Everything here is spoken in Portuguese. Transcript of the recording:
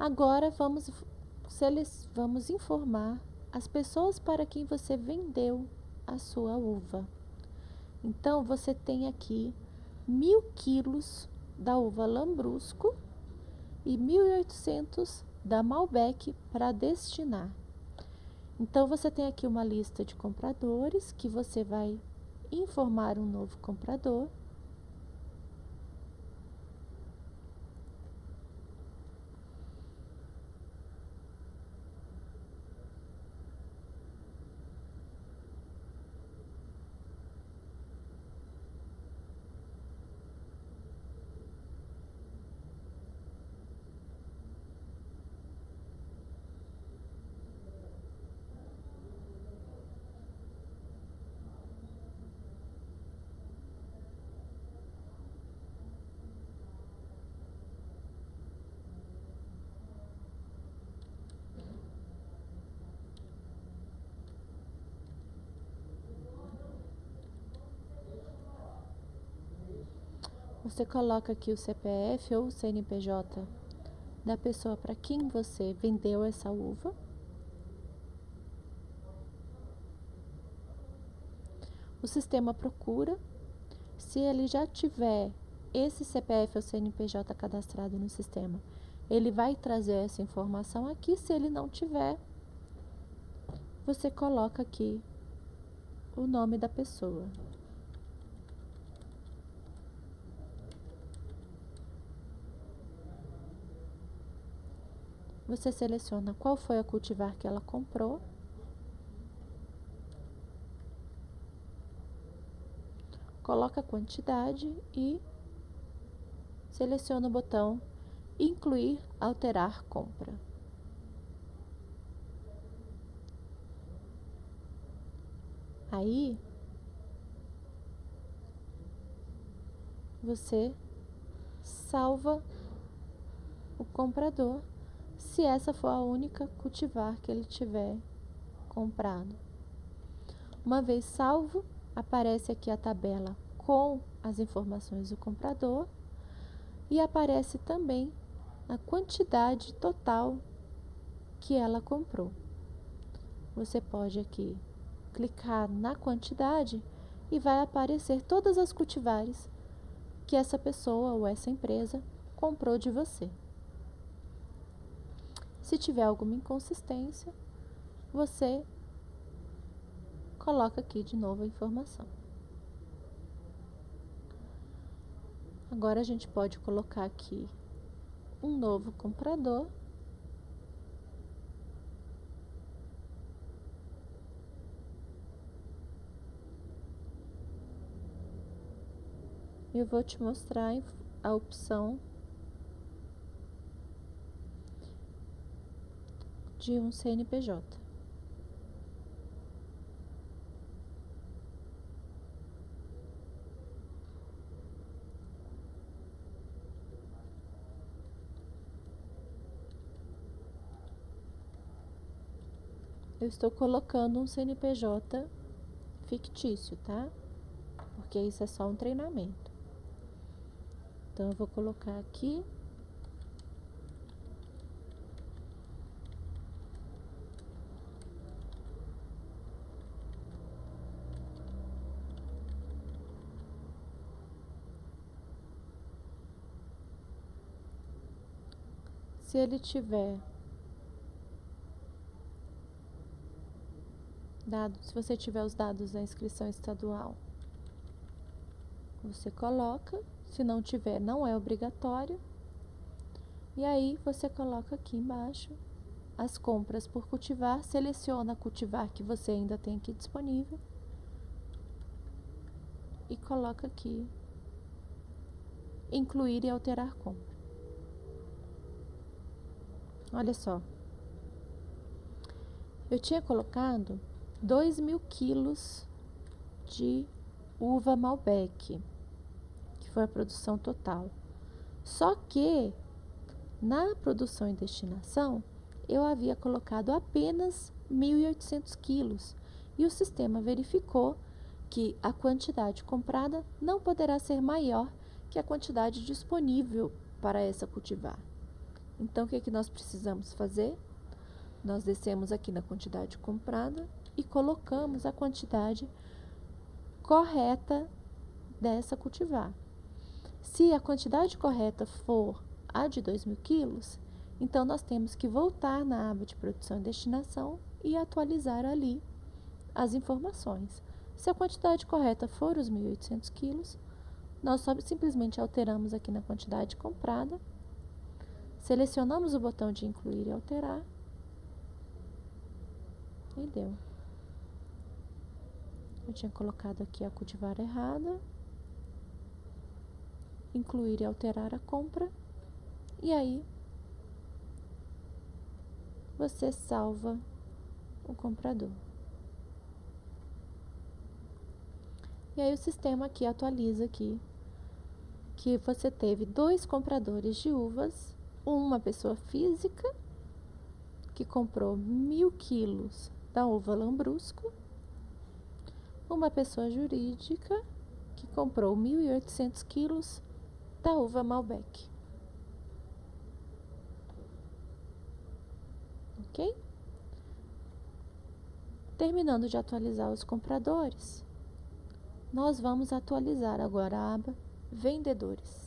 Agora vamos, vamos informar as pessoas para quem você vendeu a sua uva. Então, você tem aqui mil quilos da uva Lambrusco e 1.800 da Malbec para destinar. Então, você tem aqui uma lista de compradores que você vai informar um novo comprador Você coloca aqui o CPF ou o CNPJ da pessoa para quem você vendeu essa uva. O sistema procura. Se ele já tiver esse CPF ou CNPJ cadastrado no sistema, ele vai trazer essa informação aqui. Se ele não tiver, você coloca aqui o nome da pessoa. Você seleciona qual foi a cultivar que ela comprou. Coloca a quantidade e seleciona o botão Incluir, Alterar Compra. Aí, você salva o comprador se essa for a única cultivar que ele tiver comprado. Uma vez salvo, aparece aqui a tabela com as informações do comprador e aparece também a quantidade total que ela comprou. Você pode aqui clicar na quantidade e vai aparecer todas as cultivares que essa pessoa ou essa empresa comprou de você. Se tiver alguma inconsistência, você coloca aqui de novo a informação. Agora a gente pode colocar aqui um novo comprador. Eu vou te mostrar a opção de um CNPJ. Eu estou colocando um CNPJ fictício, tá? Porque isso é só um treinamento. Então, eu vou colocar aqui Se ele tiver dados, se você tiver os dados da inscrição estadual, você coloca. Se não tiver, não é obrigatório. E aí você coloca aqui embaixo as compras por cultivar, seleciona cultivar que você ainda tem aqui disponível e coloca aqui incluir e alterar compra. Olha só. Eu tinha colocado 2 mil quilos de uva Malbec, que foi a produção total. Só que na produção e destinação eu havia colocado apenas 1.800 quilos e o sistema verificou que a quantidade comprada não poderá ser maior que a quantidade disponível para essa cultivar. Então, o que, é que nós precisamos fazer? Nós descemos aqui na quantidade comprada e colocamos a quantidade correta dessa cultivar. Se a quantidade correta for a de 2 mil quilos, então nós temos que voltar na aba de produção e destinação e atualizar ali as informações. Se a quantidade correta for os 1.800 quilos, nós só simplesmente alteramos aqui na quantidade comprada, selecionamos o botão de incluir e alterar e deu. Eu tinha colocado aqui a cultivar errada, incluir e alterar a compra, e aí você salva o comprador. E aí o sistema aqui atualiza aqui que você teve dois compradores de uvas, uma pessoa física que comprou mil quilos da uva lambrusco, uma pessoa jurídica que comprou 1.800 quilos da uva Malbec. Ok? Terminando de atualizar os compradores, nós vamos atualizar agora a aba Vendedores.